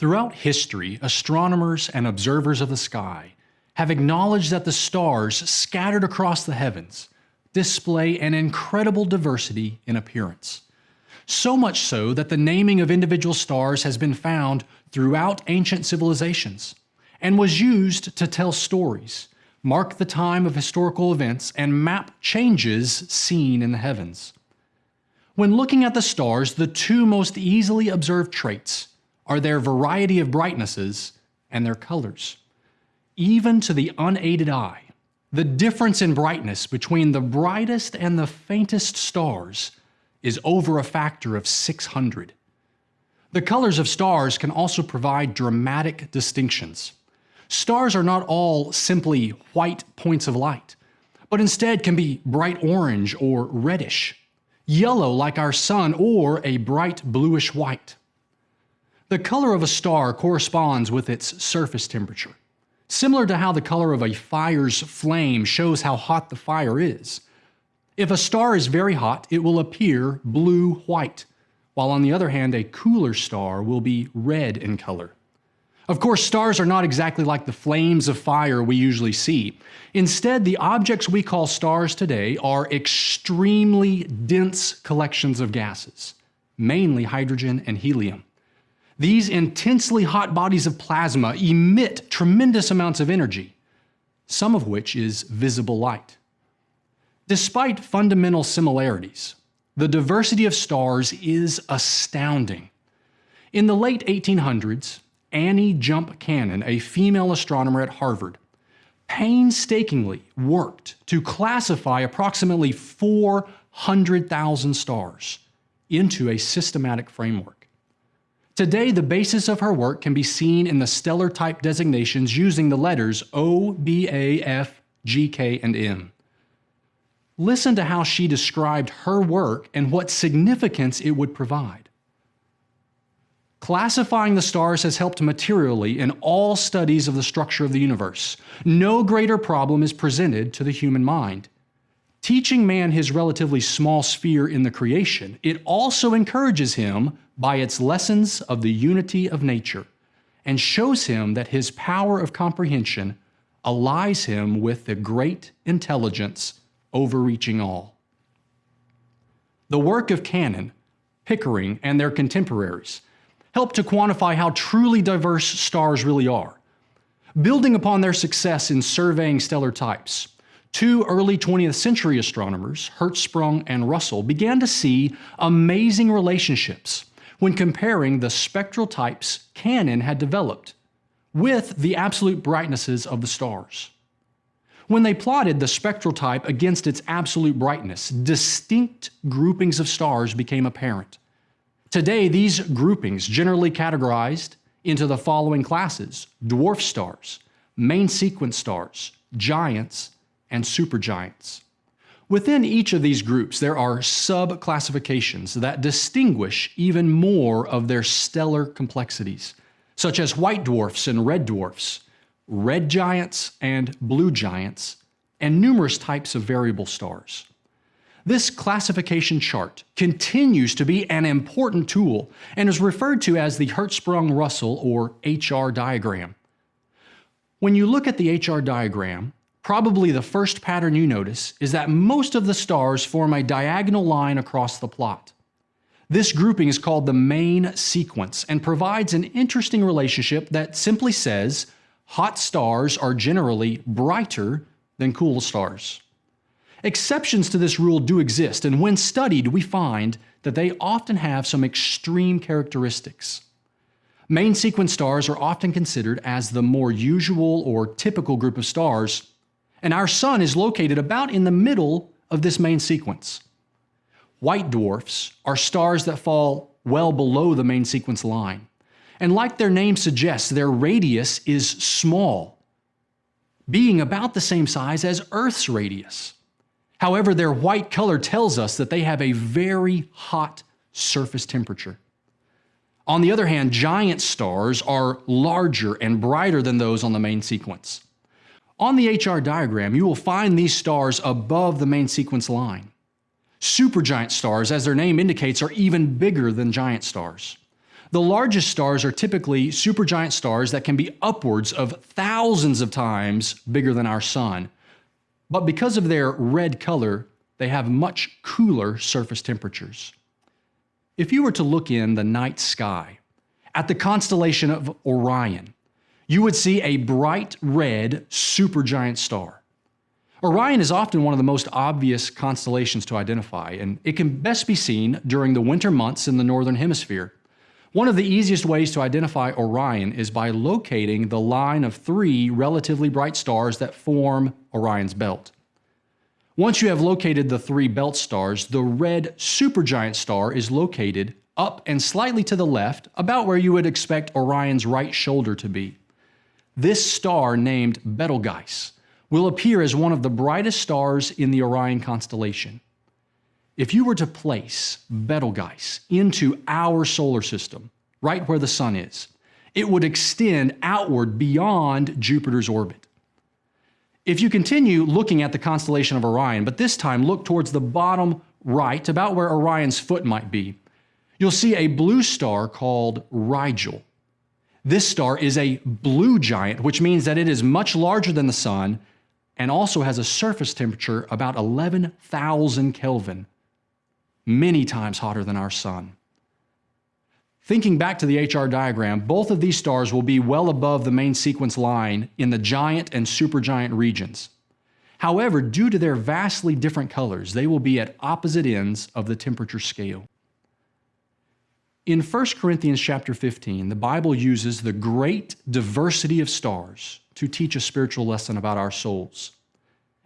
Throughout history, astronomers and observers of the sky have acknowledged that the stars scattered across the heavens display an incredible diversity in appearance. So much so that the naming of individual stars has been found throughout ancient civilizations and was used to tell stories, mark the time of historical events, and map changes seen in the heavens. When looking at the stars, the two most easily observed traits are their variety of brightnesses and their colors. Even to the unaided eye, the difference in brightness between the brightest and the faintest stars is over a factor of 600. The colors of stars can also provide dramatic distinctions. Stars are not all simply white points of light, but instead can be bright orange or reddish, yellow like our sun, or a bright bluish white. The color of a star corresponds with its surface temperature. Similar to how the color of a fire's flame shows how hot the fire is. If a star is very hot, it will appear blue-white, while on the other hand, a cooler star will be red in color. Of course, stars are not exactly like the flames of fire we usually see. Instead, the objects we call stars today are extremely dense collections of gases, mainly hydrogen and helium. These intensely hot bodies of plasma emit tremendous amounts of energy, some of which is visible light. Despite fundamental similarities, the diversity of stars is astounding. In the late 1800s, Annie Jump Cannon, a female astronomer at Harvard, painstakingly worked to classify approximately 400,000 stars into a systematic framework. Today, the basis of her work can be seen in the stellar type designations using the letters O, B, A, F, G, K, and M. Listen to how she described her work and what significance it would provide. Classifying the stars has helped materially in all studies of the structure of the universe. No greater problem is presented to the human mind. Teaching man his relatively small sphere in the creation, it also encourages him by its lessons of the unity of nature and shows him that his power of comprehension allies him with the great intelligence overreaching all. The work of Cannon, Pickering, and their contemporaries help to quantify how truly diverse stars really are. Building upon their success in surveying stellar types, Two early 20th century astronomers, Hertzsprung and Russell, began to see amazing relationships when comparing the spectral types Cannon had developed with the absolute brightnesses of the stars. When they plotted the spectral type against its absolute brightness, distinct groupings of stars became apparent. Today, these groupings generally categorized into the following classes dwarf stars, main sequence stars, giants, and supergiants. Within each of these groups, there are sub-classifications that distinguish even more of their stellar complexities, such as white dwarfs and red dwarfs, red giants and blue giants, and numerous types of variable stars. This classification chart continues to be an important tool and is referred to as the Hertzsprung-Russell or HR diagram. When you look at the HR diagram, Probably the first pattern you notice is that most of the stars form a diagonal line across the plot. This grouping is called the main sequence and provides an interesting relationship that simply says hot stars are generally brighter than cool stars. Exceptions to this rule do exist, and when studied, we find that they often have some extreme characteristics. Main sequence stars are often considered as the more usual or typical group of stars and our sun is located about in the middle of this main sequence. White dwarfs are stars that fall well below the main sequence line. And like their name suggests, their radius is small, being about the same size as Earth's radius. However, their white color tells us that they have a very hot surface temperature. On the other hand, giant stars are larger and brighter than those on the main sequence. On the HR diagram, you will find these stars above the main sequence line. Supergiant stars, as their name indicates, are even bigger than giant stars. The largest stars are typically supergiant stars that can be upwards of thousands of times bigger than our sun. But because of their red color, they have much cooler surface temperatures. If you were to look in the night sky at the constellation of Orion, you would see a bright red supergiant star. Orion is often one of the most obvious constellations to identify, and it can best be seen during the winter months in the Northern Hemisphere. One of the easiest ways to identify Orion is by locating the line of three relatively bright stars that form Orion's belt. Once you have located the three belt stars, the red supergiant star is located up and slightly to the left, about where you would expect Orion's right shoulder to be. This star, named Betelgeuse, will appear as one of the brightest stars in the Orion constellation. If you were to place Betelgeuse into our solar system, right where the Sun is, it would extend outward beyond Jupiter's orbit. If you continue looking at the constellation of Orion, but this time look towards the bottom right, about where Orion's foot might be, you'll see a blue star called Rigel. This star is a blue giant, which means that it is much larger than the Sun and also has a surface temperature about 11,000 Kelvin, many times hotter than our Sun. Thinking back to the HR diagram, both of these stars will be well above the main sequence line in the giant and supergiant regions. However, due to their vastly different colors, they will be at opposite ends of the temperature scale. In 1 Corinthians chapter 15, the Bible uses the great diversity of stars to teach a spiritual lesson about our souls.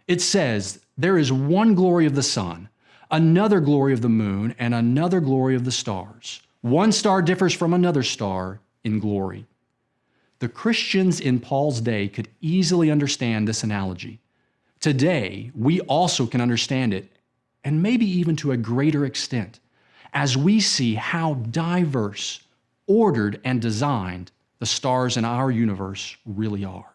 It says, There is one glory of the sun, another glory of the moon, and another glory of the stars one star differs from another star in glory. The Christians in Paul's day could easily understand this analogy. Today, we also can understand it, and maybe even to a greater extent, as we see how diverse, ordered, and designed the stars in our universe really are.